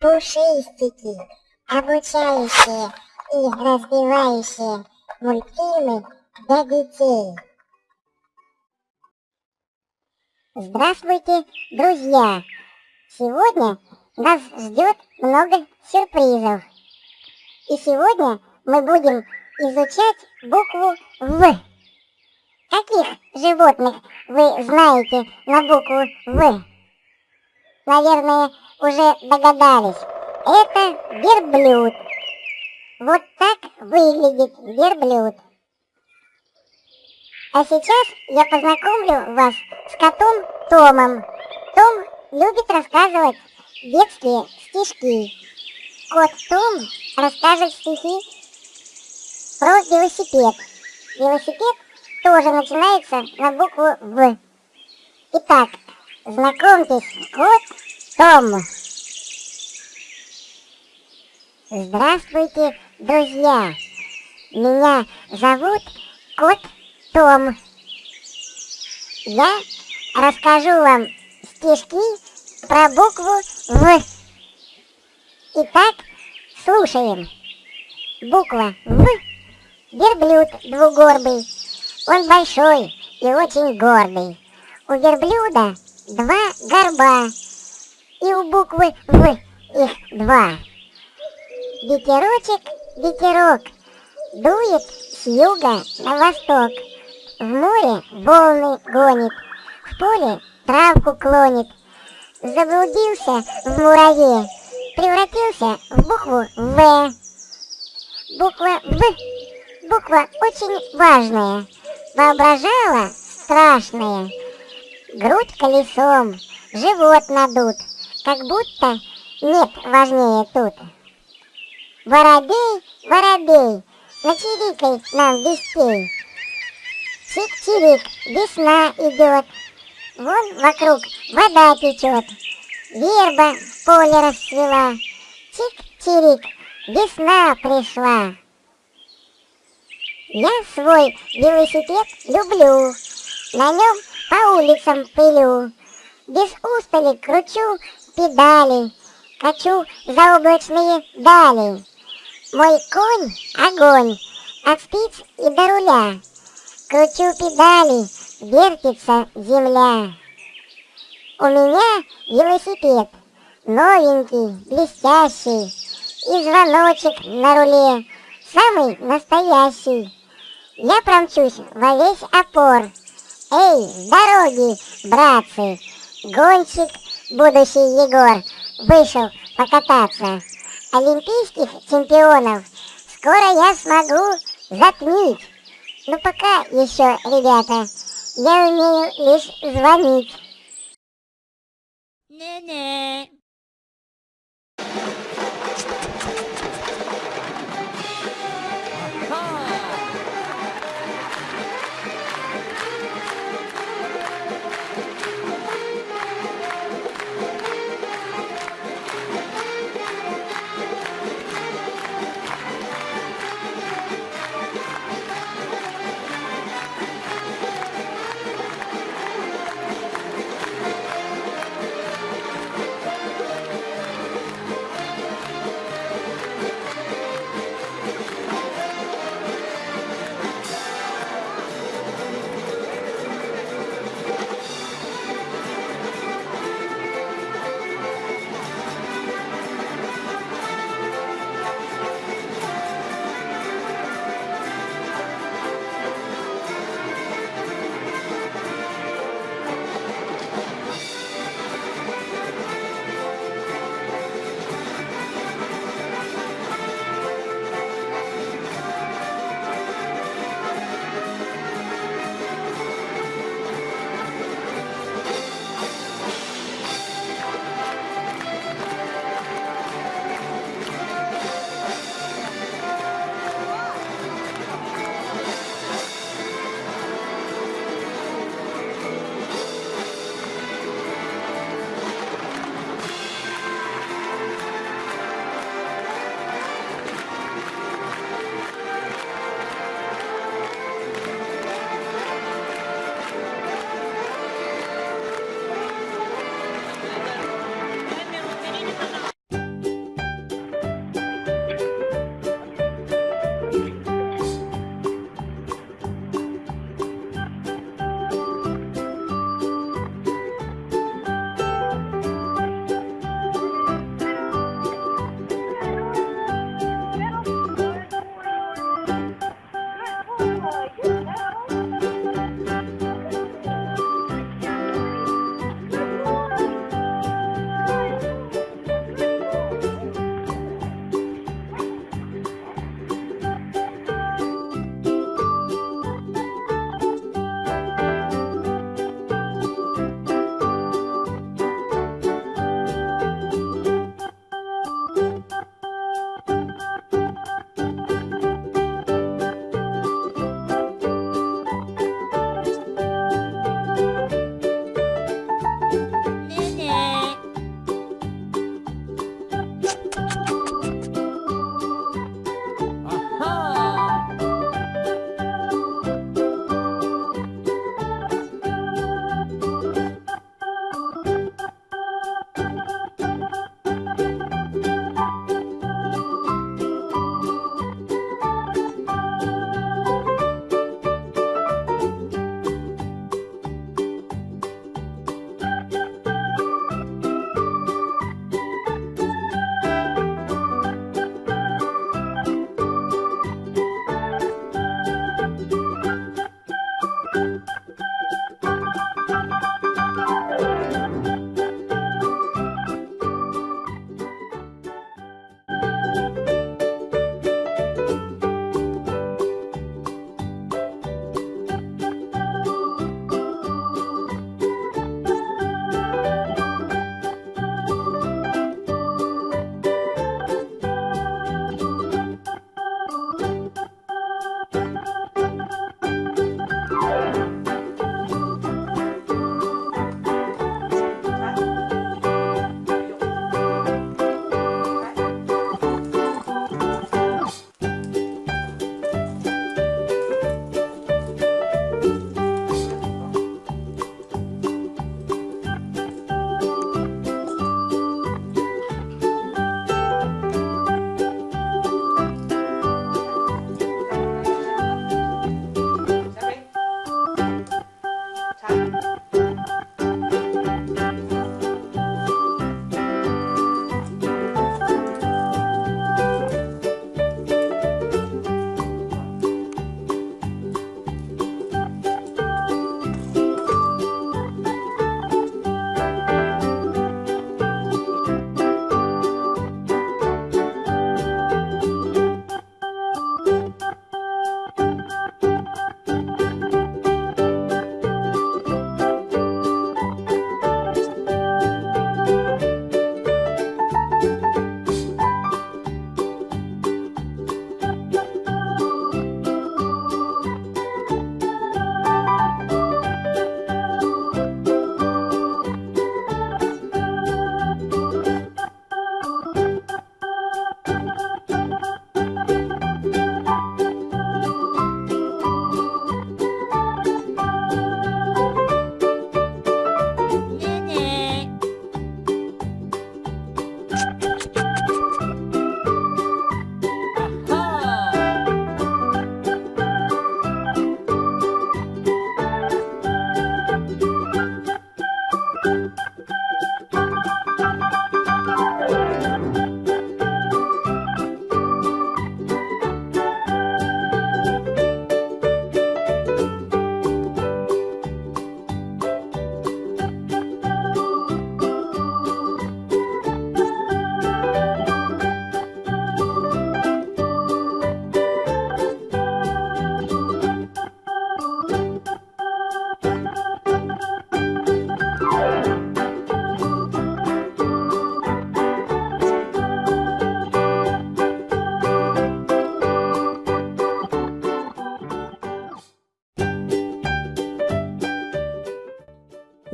пушистики, обучающие и развивающие мультфильмы для детей. Здравствуйте, друзья! Сегодня нас ждет много сюрпризов. И сегодня мы будем изучать букву В. Каких животных вы знаете на букву В? Наверное, уже догадались. Это верблюд. Вот так выглядит верблюд. А сейчас я познакомлю вас с котом Томом. Том любит рассказывать детские стишки. Кот Том расскажет стихи про велосипед. Велосипед тоже начинается на букву В. Итак, знакомьтесь, кот Том. Здравствуйте, друзья! Меня зовут Кот Том. Я расскажу вам стишки про букву В. Итак, слушаем. Буква В. Верблюд двугорбый. Он большой и очень гордый. У верблюда два горба. И у буквы В их два. Ветерочек, ветерок, дует с юга на восток. В море волны гонит, в поле травку клонит. Заблудился в мураве, превратился в букву В. Буква В, буква очень важная, воображала страшная. Грудь колесом, живот надут, как будто нет важнее тут. Воробей, воробей, начирикай нам вестей. Чик-чирик, весна идет, вон вокруг вода течет. Верба в поле расцвела, чик-чирик, весна пришла. Я свой велосипед люблю, на нем по улицам пылю. Без устали кручу педали, качу заоблачные дали. Мой конь — огонь, от спиц и до руля. Кручу педали, вертится земля. У меня велосипед, новенький, блестящий, И звоночек на руле, самый настоящий. Я промчусь во весь опор. Эй, дороги, братцы! Гонщик, будущий Егор, вышел покататься олимпийских чемпионов скоро я смогу затмить. Но пока еще, ребята, я умею лишь звонить. Не-не.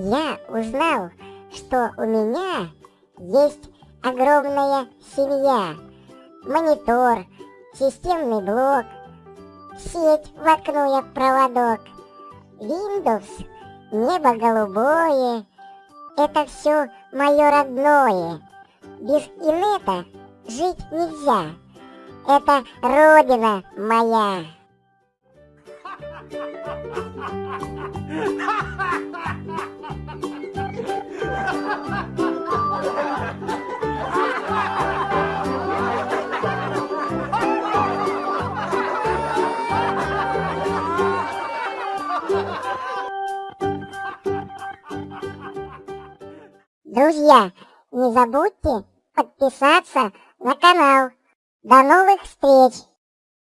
Узнал, что у меня есть огромная семья. Монитор, системный блок, сеть в окно я проводок, Windows, небо голубое, это все мое родное. Без инета жить нельзя, это родина моя. Друзья, не забудьте подписаться на канал. До новых встреч!